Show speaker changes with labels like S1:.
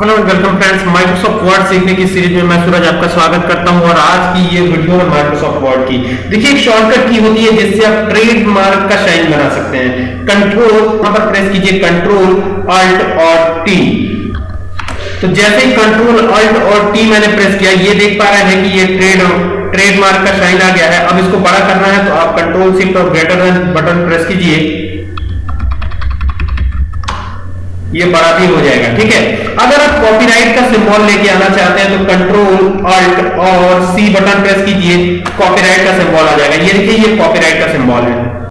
S1: Hello welcome friends Microsoft Word सीखने की series में मैं सूरज आपका स्वागत करता हूँ और आज की ये वीडियो है माइक्रोसॉफ्ट वर्ड की। देखिए एक शॉर्टकट की होती है जिससे आप ट्रेडमार्क का शाइन बना सकते हैं। कंट्रोल यहाँ पर प्रेस कीजिए कंट्रोल अल्ट और टी तो जैसे ही कंट्रोल अल्ट और टी मैंने प्रेस किया, ये देख पा रहे हैं कि ये ट्रेड ट्रेडमार्क का शाइन आ गया है। अब इसको बड़ा करना है तो आप कंट्रोल शिफ्ट और ग्रेटर देन बटन प्रेस कीजिए। ये बड़ा भी हो जाएगा, ठीक है? सिंबल लेके आना चाहते हैं तो कंट्रोल अल्ट और सी बटन प्रेस कीजिए। कॉपीराइट का सिंबल आ जाएगा। ये देखिए, ये कॉपीराइट का सिंबल है।